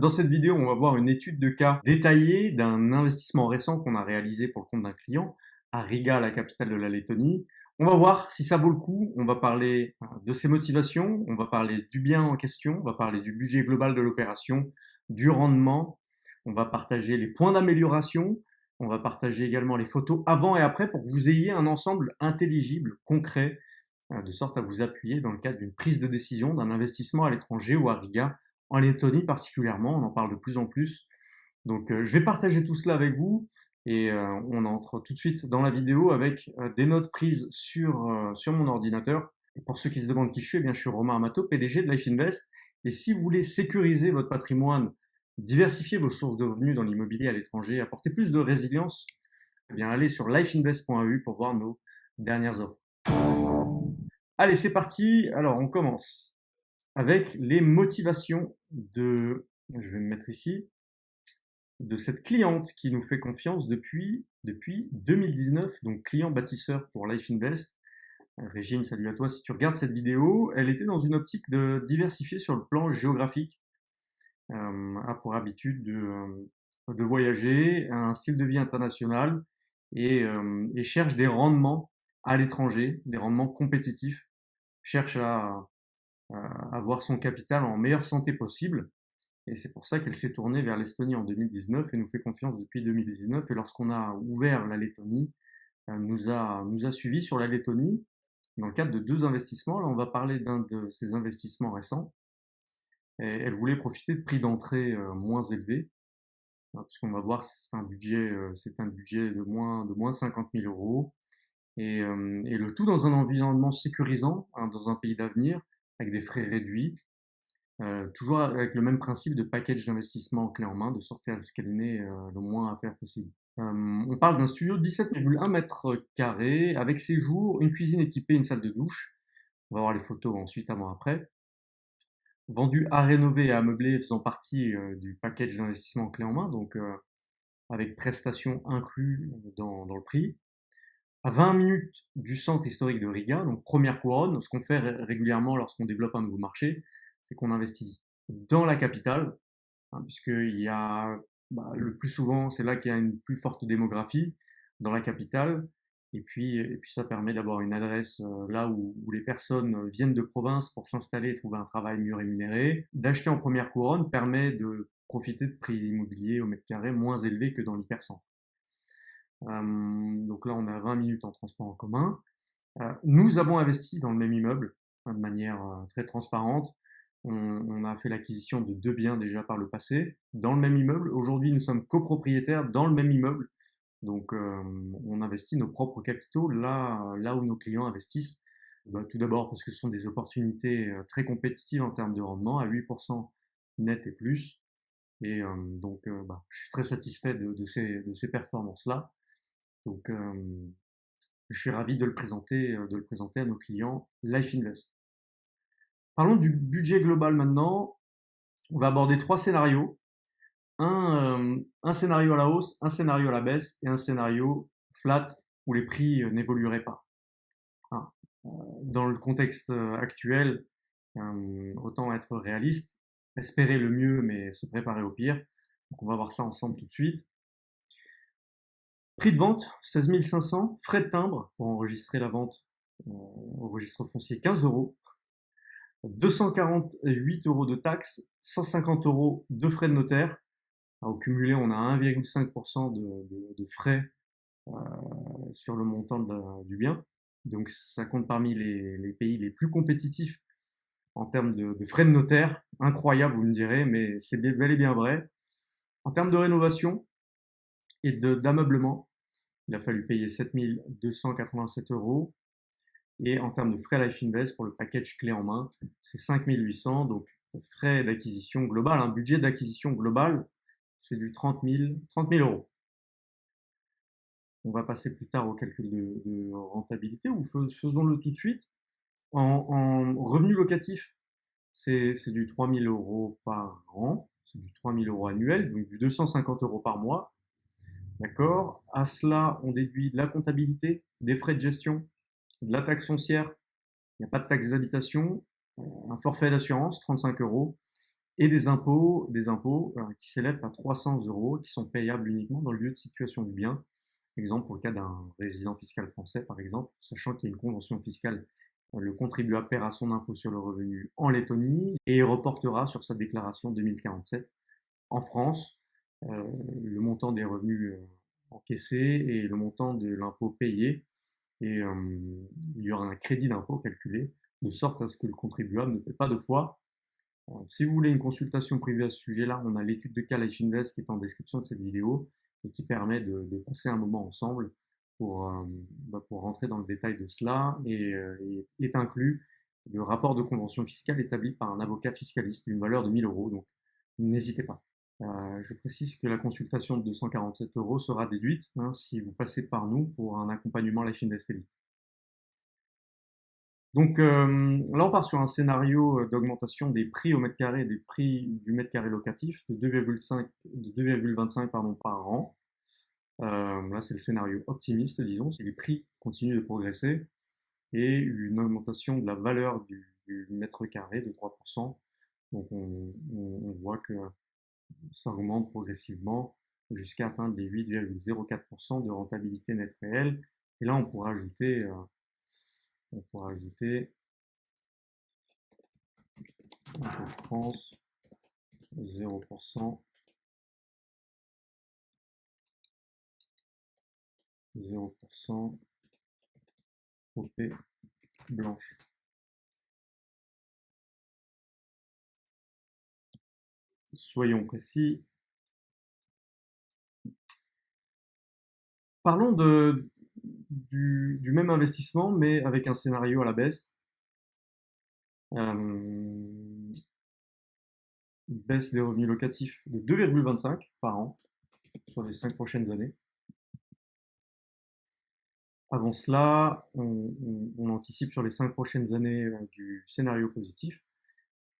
Dans cette vidéo, on va voir une étude de cas détaillée d'un investissement récent qu'on a réalisé pour le compte d'un client à Riga, la capitale de la Lettonie. On va voir si ça vaut le coup, on va parler euh, de ses motivations, on va parler du bien en question, on va parler du budget global de l'opération, du rendement, on va partager les points d'amélioration, on va partager également les photos avant et après pour que vous ayez un ensemble intelligible, concret, euh, de sorte à vous appuyer dans le cadre d'une prise de décision d'un investissement à l'étranger ou à Riga, en Lettonie particulièrement, on en parle de plus en plus. Donc euh, je vais partager tout cela avec vous et euh, on entre tout de suite dans la vidéo avec des notes prises sur, sur mon ordinateur. Pour ceux qui se demandent qui je suis, eh bien, je suis Romain Amato, PDG de Life Invest. Et si vous voulez sécuriser votre patrimoine, diversifier vos sources de revenus dans l'immobilier à l'étranger, apporter plus de résilience, eh bien allez sur lifeinvest.eu pour voir nos dernières offres. Allez, c'est parti. Alors, on commence avec les motivations de, je vais me mettre ici, de cette cliente qui nous fait confiance depuis, depuis 2019, donc client bâtisseur pour Life Invest. Régine, salut à toi. Si tu regardes cette vidéo, elle était dans une optique de diversifier sur le plan géographique, euh, a pour habitude de, euh, de, voyager, un style de vie international euh, et cherche des rendements à l'étranger, des rendements compétitifs cherche à, avoir son capital en meilleure santé possible. Et c'est pour ça qu'elle s'est tournée vers l'Estonie en 2019 et nous fait confiance depuis 2019. Et lorsqu'on a ouvert la Lettonie, elle nous a, nous a suivis sur la Lettonie dans le cadre de deux investissements. Là, on va parler d'un de ces investissements récents. Elle voulait profiter de prix d'entrée euh, moins élevés, hein, puisqu'on va voir c'est un budget, euh, c'est un budget de moins de moins 50 000 euros. Et, euh, et, le tout dans un environnement sécurisant, hein, dans un pays d'avenir, avec des frais réduits, euh, toujours avec le même principe de package d'investissement clé en main, de sortir à euh, le moins à faire possible. Euh, on parle d'un studio de 17,1 mètres carrés, avec séjour, une cuisine équipée, une salle de douche. On va voir les photos ensuite, avant, après. Vendu à rénover et à meubler, faisant partie du package d'investissement clé en main, donc avec prestations inclus dans, dans le prix à 20 minutes du centre historique de Riga, donc première couronne. Ce qu'on fait régulièrement lorsqu'on développe un nouveau marché, c'est qu'on investit dans la capitale, hein, puisqu'il y a bah, le plus souvent, c'est là qu'il y a une plus forte démographie dans la capitale. Et puis, ça permet d'avoir une adresse euh, là où, où, les personnes viennent de province pour s'installer et trouver un travail mieux rémunéré. D'acheter en première couronne permet de profiter de prix immobiliers au mètre carré moins élevés que dans l'hypercentre. Euh, donc là, on a 20 minutes en transport en commun. Euh, nous avons investi dans le même immeuble hein, de manière euh, très transparente. On, a fait l'acquisition de deux biens déjà par le passé dans le même immeuble. Aujourd'hui, nous sommes copropriétaires dans le même immeuble. Donc, on investit nos propres capitaux là, où nos clients investissent. Bah, tout d'abord parce que ce sont des opportunités très compétitives en termes de rendement, à 8% net et plus. Et donc, bah, je suis très satisfait de ces performances-là. Donc, je suis ravi de le présenter, de le présenter à nos clients Life Invest. Parlons du budget global maintenant. On va aborder trois scénarios. Un, scénario à la hausse, un scénario à la baisse et un scénario flat où les prix n'évolueraient pas. Hein, dans le contexte actuel, autant être réaliste, espérer le mieux mais se préparer au pire. Donc on va voir ça ensemble tout de suite. Prix de vente, 16 500. Frais de timbre pour enregistrer la vente au registre foncier, 15 euros. 248 euros de taxes, 150 euros de frais de notaire. au cumulé, on a 1,5% de, frais euh, sur le montant du bien. Donc ça compte parmi les, pays les plus compétitifs en termes de, de, frais de notaire. Incroyable, vous me direz, mais c'est bel et bien vrai. En termes de rénovation et d'ameublement, il a fallu payer 7287 euros. Et en termes de frais Life Invest pour le package clé en main, c'est 5800. Donc, frais d'acquisition global, un budget d'acquisition global, c'est du 30 000, 30 euros. On va passer plus tard au calcul de, rentabilité ou faisons-le tout de suite. En, revenu locatif, c'est du 3 000 euros par an, c'est du 3 000 euros annuel, donc du 250 euros par mois. D'accord. À cela, on déduit de la comptabilité, des frais de gestion, de la taxe foncière, il n'y a pas de taxe d'habitation, un forfait d'assurance, 35 euros, et des impôts, des impôts euh, qui s'élèvent à 300 euros, qui sont payables uniquement dans le lieu de situation du bien. Exemple, pour le cas d'un résident fiscal français, par exemple, sachant qu'il y a une convention fiscale, le contribuable paiera son impôt sur le revenu en Lettonie et reportera sur sa déclaration 2047 en France le montant des revenus encaissés et le montant de l'impôt payé. Et il y aura un crédit d'impôt calculé, de sorte à ce que le contribuable ne paie pas deux fois si vous voulez une consultation privée à ce sujet-là, on a l'étude de cas Life Invest qui est en description de cette vidéo et qui permet de, passer un moment ensemble pour, euh, bah, pour rentrer dans le détail de cela et, euh, est inclus le rapport de convention fiscale établi par un avocat fiscaliste d'une valeur de 1000 euros. Donc, n'hésitez pas. Euh, je précise que la consultation de 247 euros sera déduite hein, si vous passez par nous pour un accompagnement Life Invest. Donc euh, là, on part sur un scénario euh, d'augmentation des prix au mètre carré, des prix du mètre carré locatif de 2,25 pardon, par an. Là, c'est le scénario optimiste, disons, c'est les prix continuent de progresser et une augmentation de la valeur du, mètre carré de 3%. Donc on, voit que ça augmente progressivement jusqu'à atteindre les 8,04% de rentabilité nette réelle. Et là, on pourra ajouter on pourra ajouter France 0%, 0% OP blanche. Soyons précis. Parlons du, même investissement, mais avec un scénario à la baisse. Baisse des revenus locatifs de 2,25 par an sur les cinq prochaines années. Avant cela, on, anticipe sur les cinq prochaines années euh, du scénario positif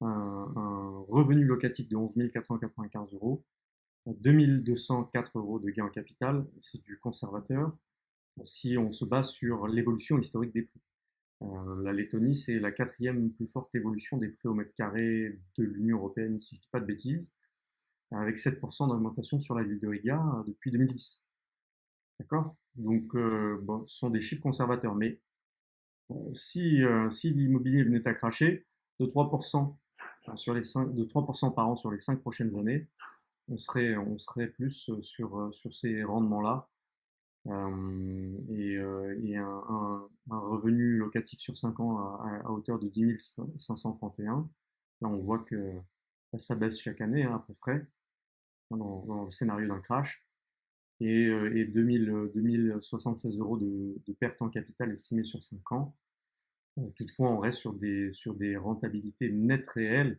un, revenu locatif de 11 495 euros, 2204 euros de gain en capital, c'est du conservateur, si on se base sur l'évolution historique des prix. Euh, la Lettonie, c'est la quatrième plus forte évolution des prix au mètre carré de l'Union européenne, si je ne dis pas de bêtises, avec 7% d'augmentation sur la ville de Riga euh, depuis 2010. D'accord? Donc, euh, bon, ce sont des chiffres conservateurs, mais si, si l'immobilier venait à cracher de 3%, sur les 5, de 3% par an sur les 5 prochaines années, on serait, on serait plus sur, sur ces rendements-là euh, et, euh, et un, revenu locatif sur 5 ans à, hauteur de 10 531. Là, on voit que ça baisse chaque année hein, à peu près dans, dans le scénario d'un crash. Et, euh, et 2000, 2076 euros de, de perte en capital estimée sur 5 ans. Toutefois, on reste sur des, sur des rentabilités nettes réelles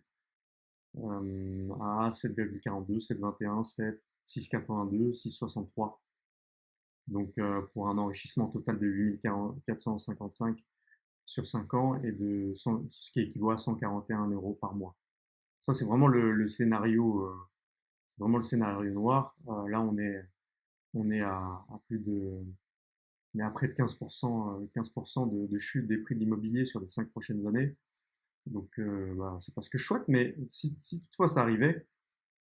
euh, à 7,42, 7,21, 7, 6,82, 6,63 donc euh, pour un enrichissement total de 8455 sur 5 ans et de ce qui équivaut à 141 euros par mois. Ça c'est vraiment le, scénario, euh, c'est vraiment le scénario noir. Euh, là on est on est à, plus de on est à près de 15%, 15% de, chute des prix de l'immobilier sur les 5 prochaines années. Donc bah, c'est pas ce que je souhaite, mais si, toutefois ça arrivait,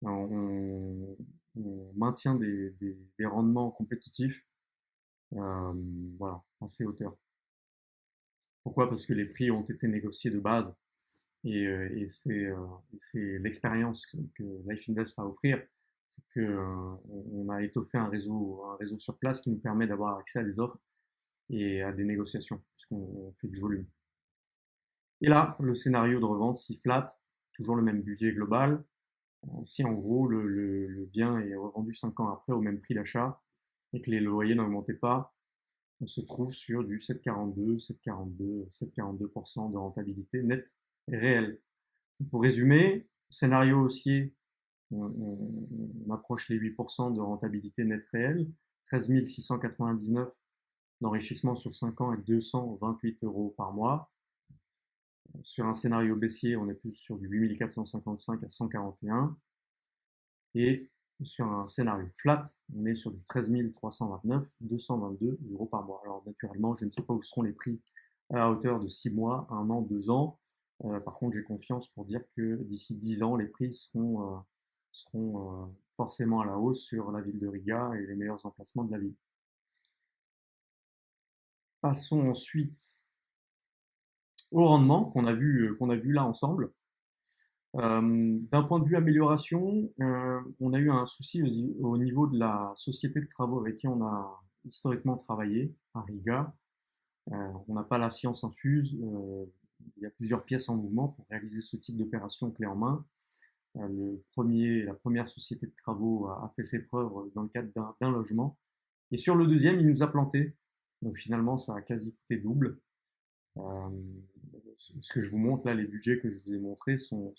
on, on maintient des, rendements compétitifs euh, voilà, à ces hauteurs. Pourquoi? Parce que les prix ont été négociés de base et, euh, c'est euh, l'expérience que, que, Life Invest a à offrir, c'est qu'on on a étoffé un réseau, sur place qui nous permet d'avoir accès à des offres et à des négociations, puisqu'on fait du volume. Et là, le scénario de revente, si flat, toujours le même budget global, si en gros le bien est revendu 5 ans après au même prix d'achat, et que les loyers n'augmentaient pas, on se trouve sur du 7,42, 7,42, 7,42% de rentabilité nette et réelle. Pour résumer, scénario haussier, on, approche les 8% de rentabilité nette réelle, 13 699 d'enrichissement sur 5 ans et 228 euros par mois. Sur un scénario baissier, on est plus sur du 8455 à 141. Et sur un scénario flat, on est sur du 13 329, 222 euros par mois. Alors naturellement, je ne sais pas où seront les prix à hauteur de 6 mois, 1 an, 2 ans. Euh, par contre, j'ai confiance pour dire que d'ici 10 ans, les prix seront, euh, seront forcément à la hausse sur la ville de Riga et les meilleurs emplacements de la ville. Passons ensuite au rendement qu'on a vu qu'on a vu là ensemble. D'un point de vue amélioration, on a eu un souci au, niveau de la société de travaux avec qui on a historiquement travaillé à Riga. on n'a pas la science infuse, il y a plusieurs pièces en mouvement pour réaliser ce type d'opération clé en main. Euh, le premier, la première société de travaux a, fait ses preuves dans le cadre d'un logement. Et sur le deuxième, il nous a planté. Donc finalement, ça a quasi coûté double. Euh, ce que je vous montre là, les budgets que je vous ai montrés sont,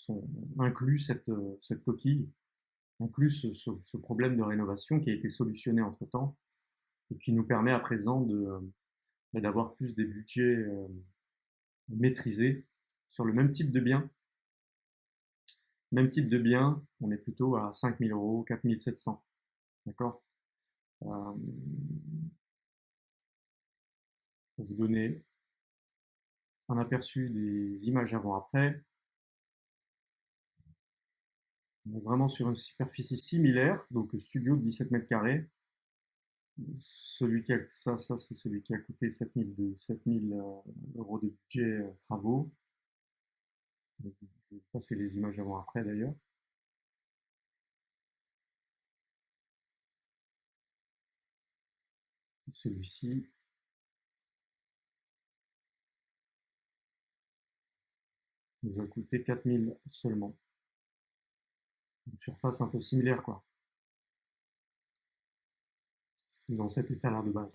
inclus cette, cette coquille, inclus ce, problème de rénovation qui a été solutionné entre temps et qui nous permet à présent d'avoir plus des budgets euh, maîtrisé sur le même type de bien. Même type de bien, on est plutôt à 5000 euros, 4700. D'accord? Euh, vous donner un aperçu des images avant-après. On est vraiment sur une superficie similaire, donc studio de 17 mètres carrés. Celui qui a, ça, ça c'est celui qui a coûté 7000, 7000 euh, euros de budget euh, travaux. Vais passer les images avant après d'ailleurs. Celui-ci. nous a coûté 4000 seulement. Une surface un peu similaire quoi dans cet état-là de base.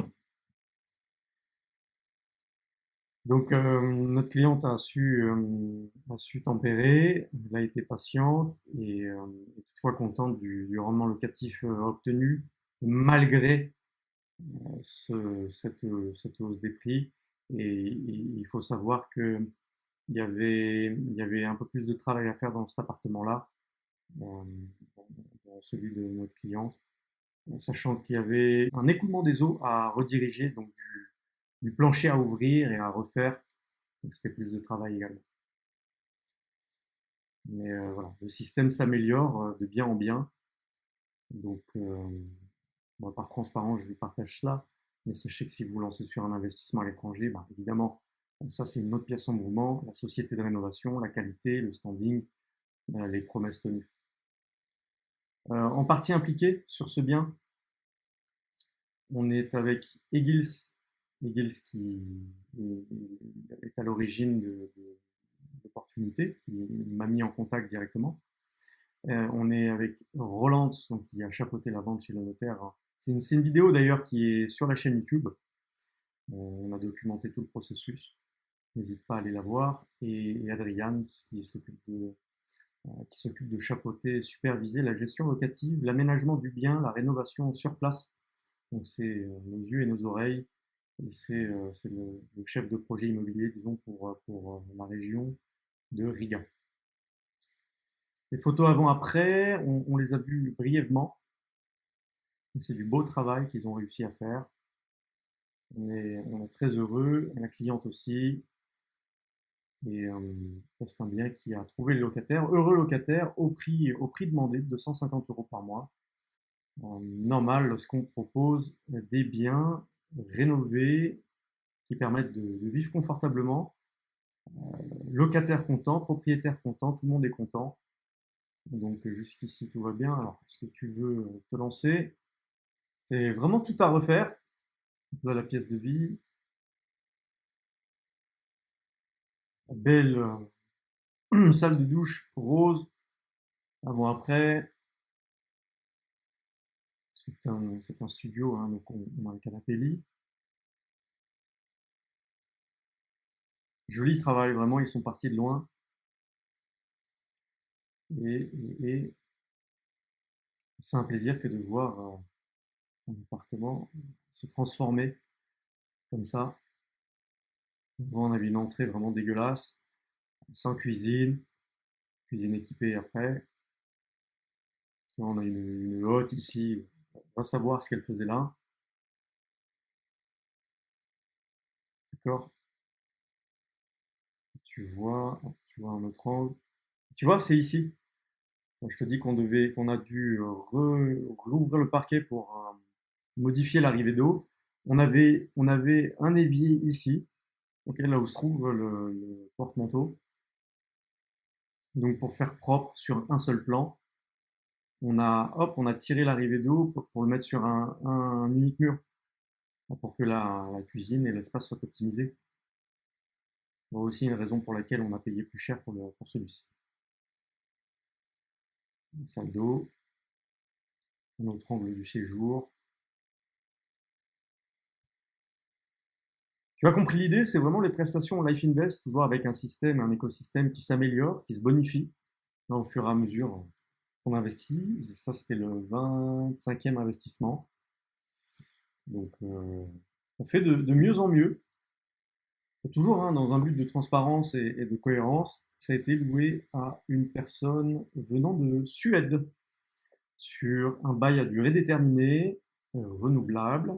Donc, euh, notre cliente a su, euh, a su tempérer, elle a été patiente et euh, toutefois contente du, rendement locatif obtenu malgré ce, cette, cette, hausse des prix. Et, il faut savoir que il y, avait, il y avait un peu plus de travail à faire dans cet appartement-là, dans celui de notre cliente sachant qu'il y avait un écoulement des eaux à rediriger, donc du, plancher à ouvrir et à refaire. Donc c'était plus de travail également. Mais euh, voilà, le système s'améliore euh, de bien en bien. Donc, euh, par transparence, je vous partage cela. Mais sachez que si vous lancez sur un investissement à l'étranger, bah, évidemment, ça c'est une autre pièce en mouvement, la société de rénovation, la qualité, le standing, les promesses tenues. Euh, en partie impliqué sur ce bien, on est avec Egils, Egils qui est à l'origine de, l'opportunité, qui m'a mis en contact directement. Euh, on est avec Roland, qui a chapeauté la vente chez le notaire. C'est une, vidéo d'ailleurs qui est sur la chaîne YouTube. Euh, on a documenté tout le processus. N'hésite pas à aller la voir. Et, et Adrian, qui s'occupe de, euh, qui superviser la gestion locative, l'aménagement du bien, la rénovation sur place. Donc c'est euh, nos yeux et nos oreilles, c'est euh, le, chef de projet immobilier, disons, pour, pour la région de Riga. Les photos avant-après, on, les a vues brièvement. C'est du beau travail qu'ils ont réussi à faire. On est, très heureux, la cliente aussi, et euh, c'est un bien qui a trouvé le locataire, heureux locataire, au prix, au prix demandé de 250 euros par mois. Euh, normal lorsqu'on propose des biens rénovés qui permettent de, vivre confortablement. Euh, locataire content, propriétaire content, tout le monde est content. Donc jusqu'ici tout va bien. Alors est-ce que tu veux te lancer? C'est vraiment tout à refaire. La pièce de vie, belle euh, salle de douche rose. Avant-après, c'est un, studio, hein, donc on, a un canapé lit. Joli travail, vraiment, ils sont partis de loin. Et, c'est un plaisir que de voir euh, un appartement se transformer comme ça on avait une entrée vraiment dégueulasse, sans cuisine, cuisine équipée après. On a une, une hotte ici, savoir ce qu'elle faisait là. D'accord Tu vois, tu vois un autre angle. Tu vois, c'est ici. Je te dis qu'on devait, qu'on a dû rouvrir le parquet pour euh, modifier l'arrivée d'eau. On avait, on avait un évier ici, là où se trouve le, porte-manteau. Donc pour faire propre sur un seul plan, on a, tiré l'arrivée d'eau pour, le mettre sur un, unique mur, pour que la, cuisine et l'espace soient optimisés. aussi une raison pour laquelle on a payé plus cher pour, celui-ci. Salle d'eau, un autre angle du séjour, Tu as compris l'idée, c'est vraiment les prestations Life Invest, toujours avec un système, un écosystème qui s'améliore, qui se bonifie au fur et à mesure qu'on investit. Ça, c'était le 25e investissement. Donc, euh, on fait de, mieux en mieux. toujours hein, dans un but de transparence et, de cohérence. Ça a été loué à une personne venant de Suède sur un bail à durée déterminée, renouvelable.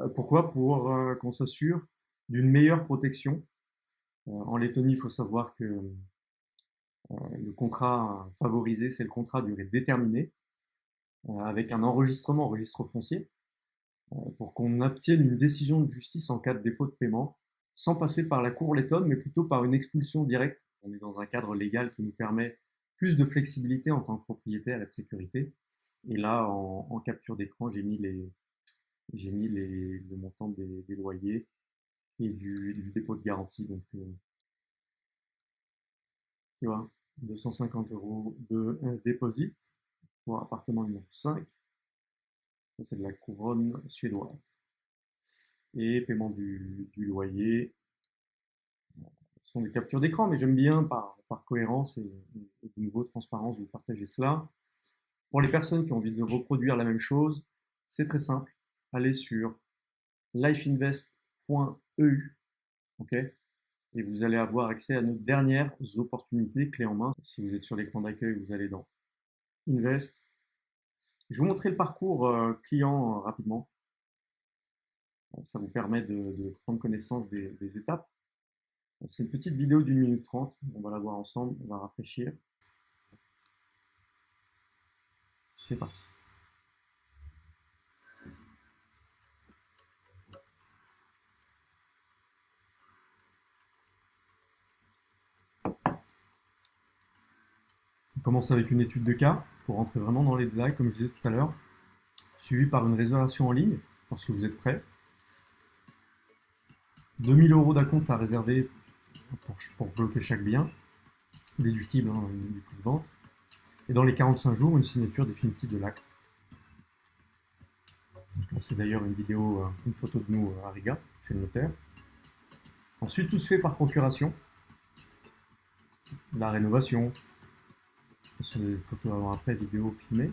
Euh, pourquoi? Pour euh, qu'on s'assure d'une meilleure protection. En Lettonie, il faut savoir que le contrat favorisé, c'est le contrat durée déterminée, euh, avec un enregistrement, registre foncier, pour qu'on obtienne une décision de justice en cas de défaut de paiement, sans passer par la cour lettonne, mais plutôt par une expulsion directe. On est dans un cadre légal qui nous permet plus de flexibilité en tant que propriétaire et de sécurité. Et là, en, capture d'écran, j'ai mis les, j'ai mis les, le montant des, loyers et du, dépôt de garantie. Euh, tu vois, 250 euros de deposit pour appartement numéro 5. c'est de la couronne suédoise. Et paiement du, du loyer. Ce sont des captures d'écran, mais j'aime bien par, par cohérence et, de nouveau transparence vous partager cela. Pour les personnes qui ont envie de reproduire la même chose, c'est très simple. Allez sur lifeinvest .eu, ok? Et vous allez avoir accès à nos dernières opportunités clés en main. Si vous êtes sur l'écran d'accueil, vous allez dans Invest. Je vais vous montrer le parcours euh, client euh, rapidement. Ça vous permet de, prendre connaissance des, des étapes. C'est une petite vidéo d'une minute trente. On va la voir ensemble. On va rafraîchir. C'est parti. On commence avec une étude de cas pour rentrer vraiment dans les détails, comme je disais tout à l'heure, suivi par une réservation en ligne lorsque vous êtes prêt. 2000 euros d'acompte à réserver pour, bloquer chaque bien, déductible hein, du prix de vente. Et dans les 45 jours, une signature définitive de l'acte. C'est d'ailleurs une vidéo, euh, une photo de nous euh, à Riga, chez le notaire. Ensuite, tout se fait par procuration. La rénovation, sur les photos avant-après, vidéos filmées.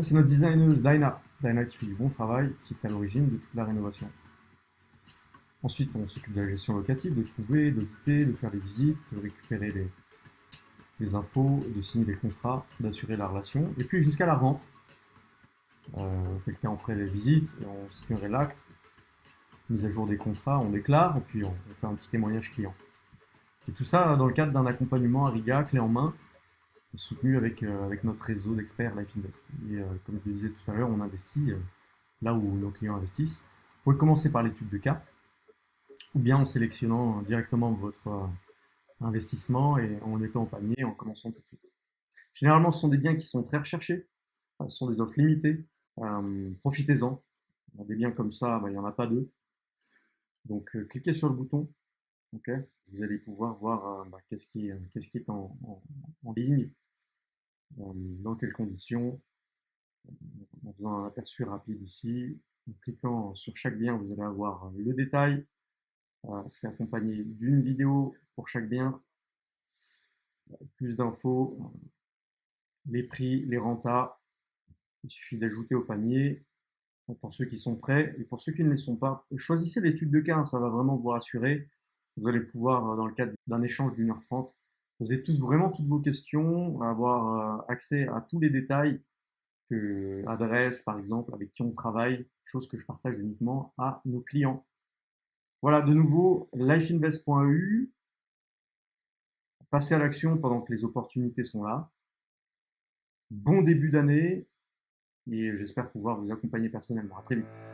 C'est notre designeuse Dinah. Dinah qui fait du bon travail, qui est à l'origine de toute la rénovation. Ensuite, on s'occupe de la gestion locative, de trouver, d'auditer, de faire les visites, de récupérer les, infos, de signer les contrats, d'assurer la relation, et puis jusqu'à la rente. Euh, quelqu'un en ferait les visites, on signerait l'acte, mise à jour des contrats, on déclare, et puis on, on, fait un petit témoignage client. Et tout ça dans le cadre d'un accompagnement à Riga, clé en main, soutenu avec, euh, avec notre réseau d'experts Life Invest. Et euh, comme je le disais tout à l'heure, on investit euh, là où nos clients investissent. Vous pouvez commencer par l'étude de cas, ou bien en sélectionnant directement votre investissement et en étant au panier en commençant tout de suite. Généralement, ce sont des biens qui sont très recherchés, ce sont des offres limitées, profitez-en. Des biens comme ça, bah, il n'y en a pas deux. Donc, cliquez sur le bouton, vous allez pouvoir voir bah, qu'est-ce qui, est en, ligne, dans quelles conditions, en faisant un aperçu rapide ici. En cliquant sur chaque bien, vous allez avoir le détail. C'est accompagné d'une vidéo pour chaque bien. Plus d'infos, les prix, les rentas. Il suffit d'ajouter au panier pour ceux qui sont prêts et pour ceux qui ne les sont pas. Choisissez l'étude de cas, hein, ça va vraiment vous rassurer. Vous allez pouvoir, dans le cadre d'un échange d'une heure trente, toutes, vraiment toutes vos questions, avoir euh, accès à tous les détails, que, adresse par exemple, avec qui on travaille, chose que je partage uniquement à nos clients. Voilà, de nouveau, lifeinvest.eu, passez à l'action pendant que les opportunités sont là. Bon début d'année et j'espère pouvoir vous accompagner personnellement. À très vite.